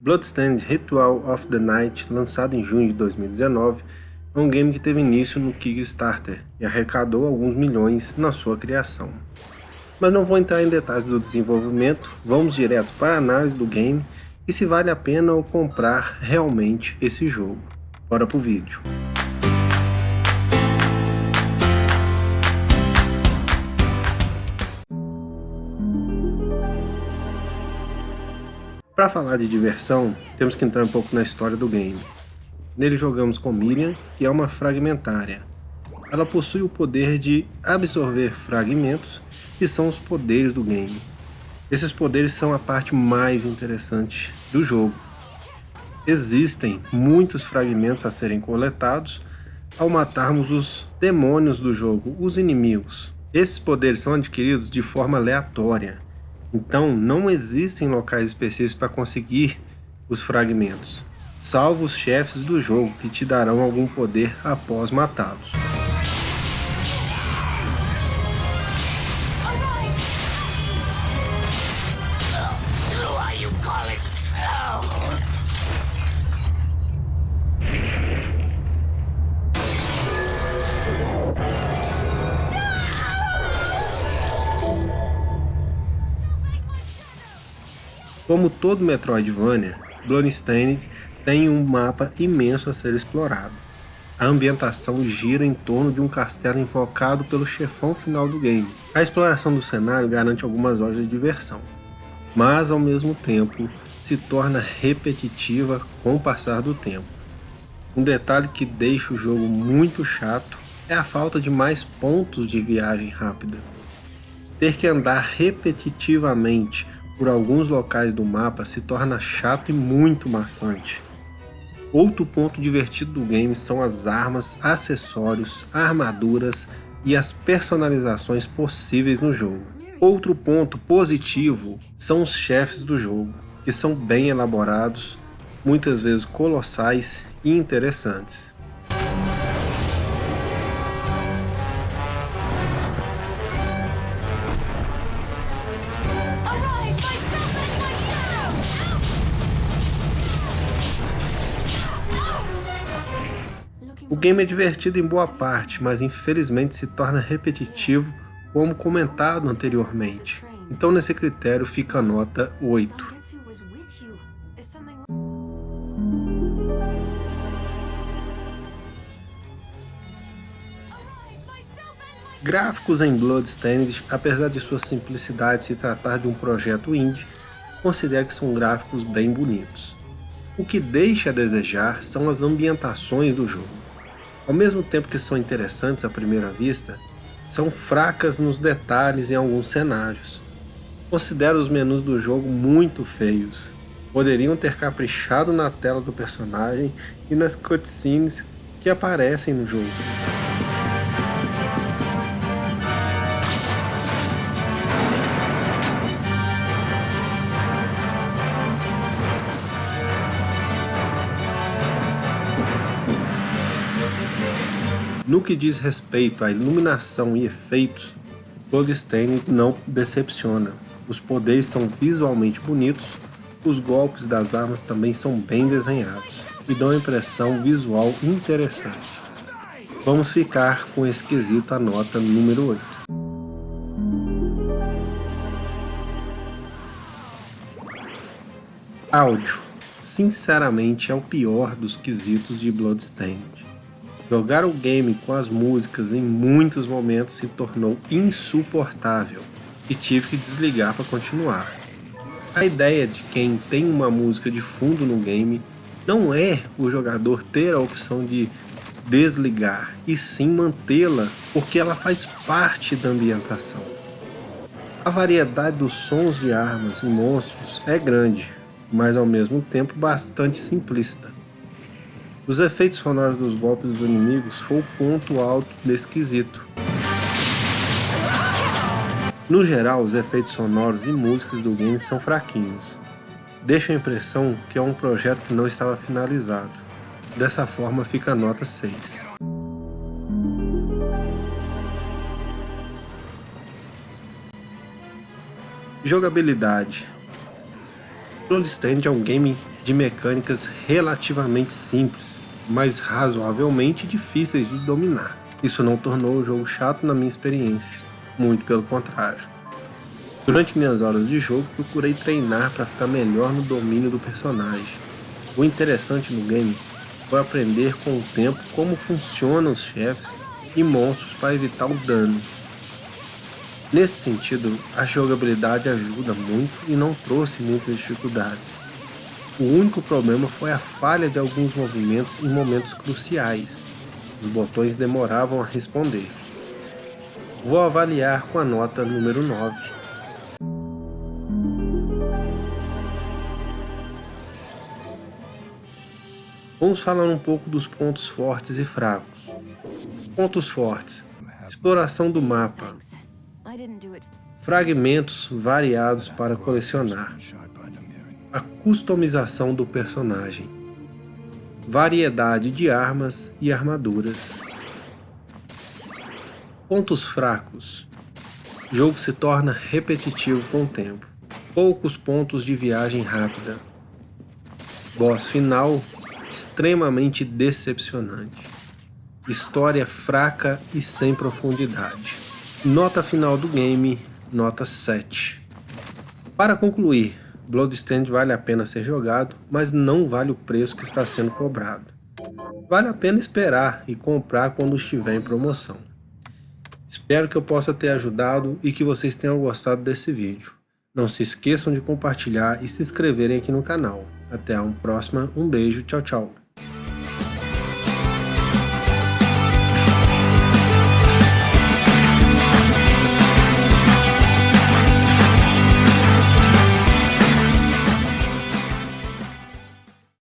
Bloodstained Ritual of the Night, lançado em junho de 2019, é um game que teve início no Kickstarter e arrecadou alguns milhões na sua criação. Mas não vou entrar em detalhes do desenvolvimento, vamos direto para a análise do game e se vale a pena ou comprar realmente esse jogo. Bora pro vídeo. Para falar de diversão, temos que entrar um pouco na história do game. Nele jogamos com Miriam, que é uma fragmentária. Ela possui o poder de absorver fragmentos, que são os poderes do game. Esses poderes são a parte mais interessante do jogo. Existem muitos fragmentos a serem coletados ao matarmos os demônios do jogo, os inimigos. Esses poderes são adquiridos de forma aleatória, então não existem locais específicos para conseguir os fragmentos, salvo os chefes do jogo que te darão algum poder após matá-los. Como todo Metroidvania, Bloodstained tem um mapa imenso a ser explorado. A ambientação gira em torno de um castelo invocado pelo chefão final do game. A exploração do cenário garante algumas horas de diversão, mas ao mesmo tempo se torna repetitiva com o passar do tempo. Um detalhe que deixa o jogo muito chato é a falta de mais pontos de viagem rápida. Ter que andar repetitivamente por alguns locais do mapa se torna chato e muito maçante. Outro ponto divertido do game são as armas, acessórios, armaduras e as personalizações possíveis no jogo. Outro ponto positivo são os chefes do jogo, que são bem elaborados, muitas vezes colossais e interessantes. O game é divertido em boa parte, mas infelizmente se torna repetitivo como comentado anteriormente. Então nesse critério fica a nota 8. Gráficos em Bloodstained, apesar de sua simplicidade se tratar de um projeto indie, considero que são gráficos bem bonitos. O que deixa a desejar são as ambientações do jogo. Ao mesmo tempo que são interessantes à primeira vista, são fracas nos detalhes em alguns cenários. Considero os menus do jogo muito feios. Poderiam ter caprichado na tela do personagem e nas cutscenes que aparecem no jogo. No que diz respeito à iluminação e efeitos, Bloodstained não decepciona. Os poderes são visualmente bonitos, os golpes das armas também são bem desenhados e dão impressão visual interessante. Vamos ficar com a nota número 8. Áudio. Sinceramente é o pior dos quesitos de Bloodstained. Jogar o game com as músicas em muitos momentos se tornou insuportável e tive que desligar para continuar. A ideia de quem tem uma música de fundo no game não é o jogador ter a opção de desligar, e sim mantê-la, porque ela faz parte da ambientação. A variedade dos sons de armas e monstros é grande, mas ao mesmo tempo bastante simplista. Os efeitos sonoros dos golpes dos inimigos foi o ponto alto desse quesito. No geral, os efeitos sonoros e músicas do game são fraquinhos. Deixa a impressão que é um projeto que não estava finalizado. Dessa forma fica a nota 6. Jogabilidade Bloodstained é um game de mecânicas relativamente simples, mas razoavelmente difíceis de dominar. Isso não tornou o jogo chato na minha experiência, muito pelo contrário. Durante minhas horas de jogo, procurei treinar para ficar melhor no domínio do personagem. O interessante no game foi aprender com o tempo como funcionam os chefes e monstros para evitar o dano. Nesse sentido, a jogabilidade ajuda muito e não trouxe muitas dificuldades. O único problema foi a falha de alguns movimentos em momentos cruciais. Os botões demoravam a responder. Vou avaliar com a nota número 9. Vamos falar um pouco dos pontos fortes e fracos. Pontos fortes. Exploração do mapa. Fragmentos variados para colecionar. A customização do personagem. Variedade de armas e armaduras. Pontos fracos. O jogo se torna repetitivo com o tempo. Poucos pontos de viagem rápida. Boss final extremamente decepcionante. História fraca e sem profundidade. Nota final do game, nota 7. Para concluir, Bloodstained vale a pena ser jogado, mas não vale o preço que está sendo cobrado. Vale a pena esperar e comprar quando estiver em promoção. Espero que eu possa ter ajudado e que vocês tenham gostado desse vídeo. Não se esqueçam de compartilhar e se inscreverem aqui no canal. Até a próxima, um beijo, tchau tchau.